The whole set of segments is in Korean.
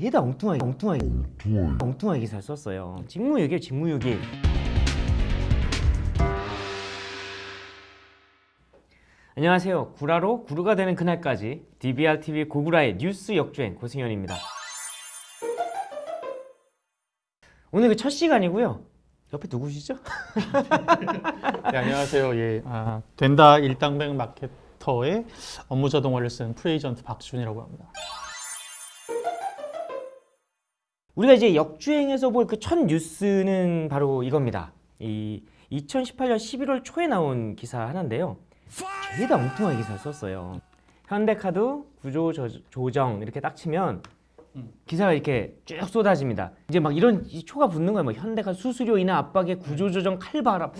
죄다 엉뚱하게 엉뚱하게 엉뚱하게 기사를 썼어요. 직무유기 직무유기. 안녕하세요. 구라로 구루가 되는 그날까지 DBR TV 고구라의 뉴스 역주행 고승현입니다. 오늘 그 첫 시간이고요. 옆에 누구시죠? 네, 안녕하세요. 예, 아, 된다 일당백 마케터의 업무 자동화를 쓴 프레이전트 박준이라고 합니다. 우리가 이제 역주행에서 볼 그 첫 뉴스는 바로 이겁니다. 이 2018년 11월 초에 나온 기사 하나인데요. 죄다 엉뚱한 기사를 썼어요. 현대카드 구조 조- 조정 이렇게 딱 치면 기사가 이렇게 쭉 쏟아집니다. 이제 막 이런 이 초가 붙는 거예요. 뭐 현대카드 수수료 인하 압박에 구조 조정 칼바람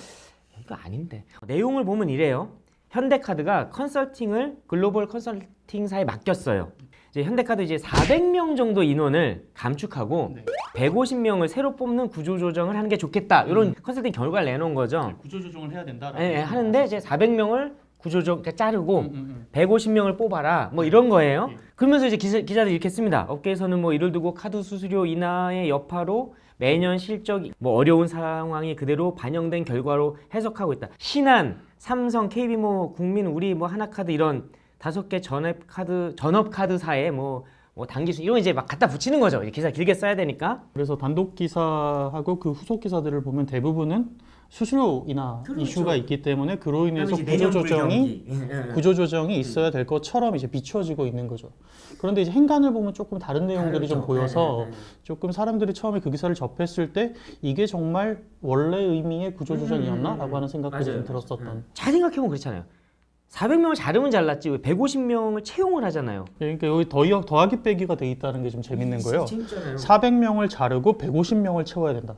이거 아닌데 내용을 보면 이래요. 현대카드가 컨설팅을 글로벌 컨설팅사에 맡겼어요. 이제 현대카드 이제 400명 정도 인원을 감축하고 네. 150명을 새로 뽑는 구조 조정을 하는 게 좋겠다. 이런 컨설팅 결과를 내놓은 거죠. 구조 조정을 해야 된다. 예, 예, 하는데 이제 400명을 구조조 그러니까 자르고 음, 150명을 뽑아라 뭐 이런 거예요. 예. 그러면서 이제 기자, 기자들이 이렇게 씁니다. 업계에서는 뭐 이를 두고 카드 수수료 인하의 여파로 매년 실적 뭐 어려운 상황이 그대로 반영된 결과로 해석하고 있다. 신한, 삼성, KB모, 국민, 우리 뭐 하나카드 이런 다섯 개 전업 카드 전업 카드사에 뭐, 뭐 단기수 이런 거 이제 막 갖다 붙이는 거죠. 이 기사 길게 써야 되니까. 그래서 단독 기사하고 그 후속 기사들을 보면 대부분은 수수료 인하 그렇죠. 이슈가 있기 때문에 그로 인해서 구조 조정이 구조 조정이 있어야 될 것처럼 이제 비추어지고 있는 거죠. 그런데 이제 행간을 보면 조금 다른 내용들이 좀 보여서 조금 사람들이 처음에 그 기사를 접했을 때 이게 정말 원래 의미의 구조 조정이었나라고 하는 생각들이 좀 들었었던. 잘 생각해보면 그렇잖아요. 400명을 자르면 잘랐지 왜 150명을 채용을 하잖아요. 그러니까 여기 더하, 더하기 빼기가 돼 있다는 게 좀 재밌는 거예요. 재밌잖아요. 400명을 자르고 150명을 채워야 된다.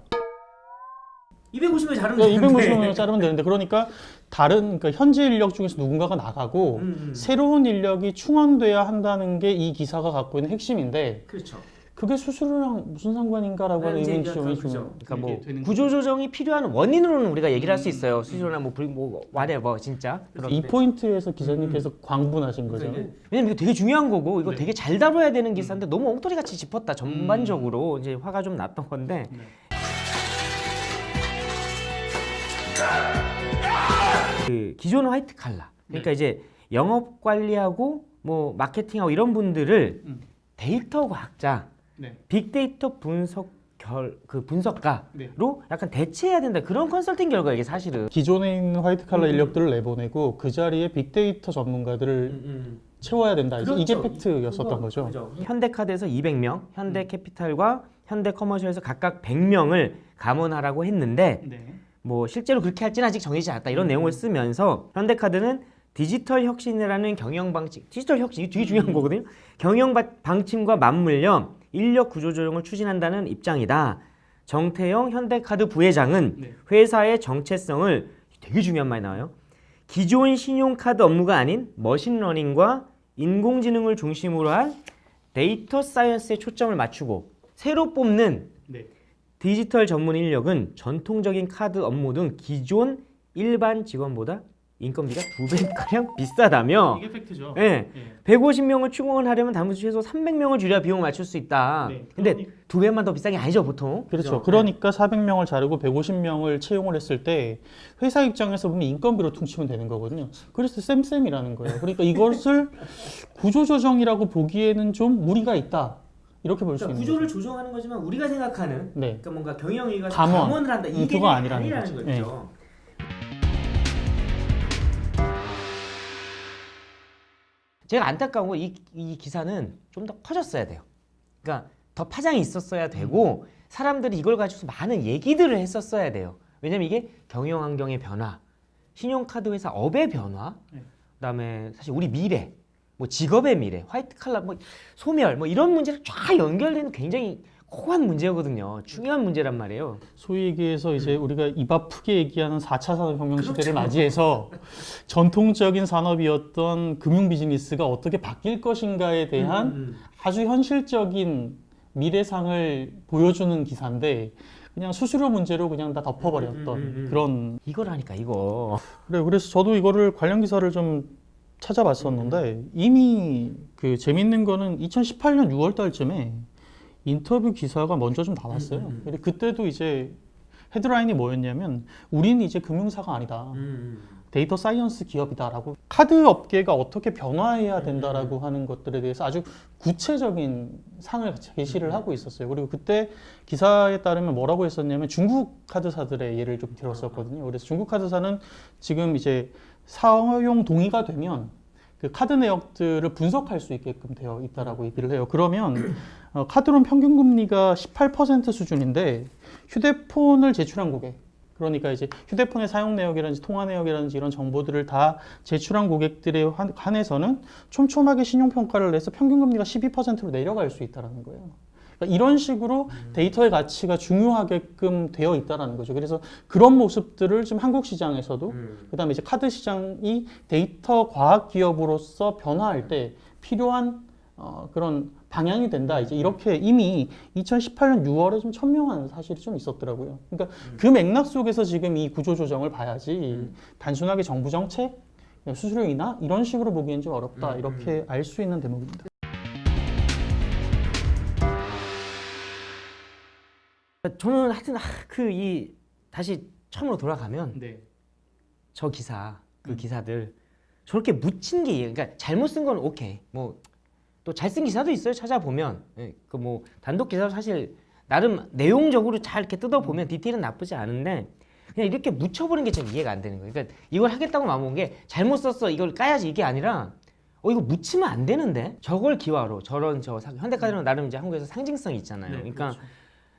250명 자르면 그러니까 250명을 자르면 되는데 그러니까 다른 그러니까 현재 인력 중에서 누군가가 나가고 음, 새로운 인력이 충원돼야 한다는 게 이 기사가 갖고 있는 핵심인데 그렇죠. 그게 수수료랑 무슨 상관인가라고 하는 이제 의문점이 좀 그러니까 뭐 이게 되는 구조 조정이 필요한 원인으로는 우리가 얘기를 할 수 있어요. 수수료나 뭐, 불- 뭐 whatever 진짜. 거죠. 이 포인트에서 기자님께서 광분하신 거잖아요. 왜냐면 이거 되게 중요한 거고 이거 네. 되게 잘 다뤄야 되는 기사인데 너무 엉터리 같이 짚었다 전반적으로 이제 화가 좀 났던 건데 네. 그 기존 화이트 칼라 그러니까 이제 영업 관리하고 뭐 마케팅하고 이런 분들을 음. 데이터 과학자 네. 빅데이터 분석 결 그 분석가로 네. 약간 대체해야 된다 그런 컨설팅 결과 이게 사실은 기존에 있는 화이트 칼라 인력들을 내보내고 그 자리에 빅데이터 전문가들을 채워야 된다. 그렇죠. 이게 팩트였었던 거죠. 현대카드에서 200명, 현대캐피탈과 현대커머셜에서 각각 100명을 감원하라고 했는데 네. 뭐 실제로 그렇게 할지는 아직 정해지지 않았다 이런 내용을 쓰면서 현대카드는 디지털 혁신이라는 경영 방식, 디지털 혁신 이게 되게 중요한 거거든요. 경영 바- 방침과 맞물려 인력 구조 조정을 추진한다는 입장이다. 정태영 현대카드 부회장은 네. 회사의 정체성을 되게 중요한 말이 나와요. 기존 신용카드 업무가 아닌 machine learning과 인공지능을 중심으로 한 data science에 초점을 맞추고 새로 뽑는 네. 디지털 전문 인력은 전통적인 카드 업무 등 기존 일반 직원보다 인건비가 두 배가량 비싸다며 이게 팩트죠. 예. 예. 150명을 충원을 하려면 단무 최소 300명을 줄여야 비용을 맞출 수 있다. 네. 근데 그러니- 두 배만 더 비싼 게 아니죠, 보통. 그렇죠. 그러니까 400명을 자르고 150명을 채용을 했을 때 회사 입장에서 보면 인건비로 퉁치면 되는 거거든요. 그래서 쌤쌤이라는 거예요. 그러니까 이것을 구조조정이라고 보기에는 좀 무리가 있다. 이렇게 볼수 있는 구조를 거죠. 조정하는 거지만 우리가 생각하는 네. 그러니까 뭔가 경영위가 감원. 감원을 한다. 음, 이게 아니라는 아니라는 거죠. 거죠. 제가 안타까운 건 이 이 기사는 좀 더 커졌어야 돼요. 그러니까 더 파장이 있었어야 되고 사람들이 이걸 가지고서 많은 얘기들을 했었어야 돼요. 왜냐면 이게 경영 환경의 변화, 신용카드 회사 업의 변화, 네. 그다음에 사실 우리 미래, 뭐 직업의 미래, 화이트 칼라, 뭐 소멸, 뭐 이런 문제를 쫙 연결되는 굉장히 코한 문제거든요. 중요한 문제란 말이에요. 소위 얘기해서 이제 우리가 입 아프게 얘기하는 4차 산업혁명 그렇죠. 시대를 맞이해서 전통적인 산업이었던 금융 비즈니스가 어떻게 바뀔 것인가에 대한 음, 아주 현실적인 미래상을 보여주는 기사인데 그냥 수수료 문제로 그냥 다 덮어버렸던 음, 음, 음. 그런 이거라니까 이거. 그래 그래서 저도 이거를 관련 기사를 좀 찾아봤었는데 이미 그 재밌는 거는 2018년 6월 달쯤에 인터뷰 기사가 먼저 좀 나왔어요. 음, 음. 근데 그때도 이제 헤드라인이 뭐였냐면 우리는 이제 금융사가 아니다. data science 기업이다라고 카드 업계가 어떻게 변화해야 된다라고 하는 것들에 대해서 아주 구체적인 상을 제시를 하고 있었어요. 그리고 그때 기사에 따르면 뭐라고 했었냐면 중국 카드사들의 예를 좀 들었었거든요. 그래서 중국 카드사는 지금 이제 사용 동의가 되면 그 카드 내역들을 분석할 수 있게끔 되어 있다라고 얘기를 해요. 그러면 어, 카드론 평균 금리가 18% 수준인데 휴대폰을 제출한 고객 그러니까 이제 휴대폰의 사용 내역이라든지 통화 내역이라든지 이런 정보들을 다 제출한 고객들에 한- 한해서는 촘촘하게 신용 평가를 내서 평균 금리가 12%로 내려갈 수 있다라는 거예요. 그러니까 이런 식으로 데이터의 가치가 중요하게끔 되어 있다라는 거죠. 그래서 그런 모습들을 지금 한국 시장에서도 그다음에 이제 카드 시장이 데이터 과학 기업으로서 변화할 때 필요한 어, 그런 방향이 된다. 이제 이렇게 이미 2018년 6월에 좀 천명한 사실이 좀 있었더라고요. 그러니까 그 맥락 속에서 지금 이 구조 조정을 봐야지 단순하게 정부 정책, 수수료 인하 이런 식으로 보기엔 좀 어렵다. 이렇게 알 수 있는 대목입니다. 저는 하여튼 그 이 다시 처음으로 돌아가면 네. 저 기사 그 음. 기사들 저렇게 묻힌 게 그러니까 잘못 쓴 건 오케이 뭐 또 잘 쓴 기사도 있어요 찾아보면 그뭐 단독 기사도 사실 나름 내용적으로 잘 이렇게 음. 뜯어보면 디테일은 나쁘지 않은데 그냥 이렇게 묻혀버린 게 좀 이해가 안 되는 거예요 그러니까 이걸 하겠다고 마음먹은 게 잘못 썼어 이걸 까야지 이게 아니라 어 이거 묻히면 안 되는데 저걸 기화로 저런 저 상- 현대카드는 나름 이제 한국에서 상징성이 있잖아요 네, 그러니까 그렇죠.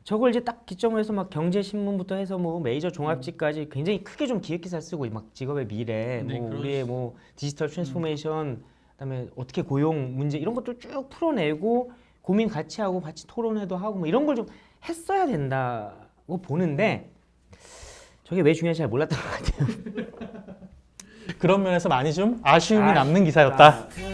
저걸 이제 딱 기점으로 해서 막 경제신문부터 해서 뭐 메이저 종합지까지 굉장히 크게 좀 기획 기사 쓰고 막 직업의 미래, 네, 뭐 그렇죠. 우리의 뭐 digital transformation, 그다음에 어떻게 고용 문제 이런 것들 쭉 풀어내고 고민 같이 하고 같이 토론회도 하고 뭐 이런 걸 좀 했어야 된다고 보는데 저게 왜 중요한지 잘 몰랐던 것 같아요. 그런 면에서 많이 좀 아쉬움이 아쉽다. 남는 기사였다. 음.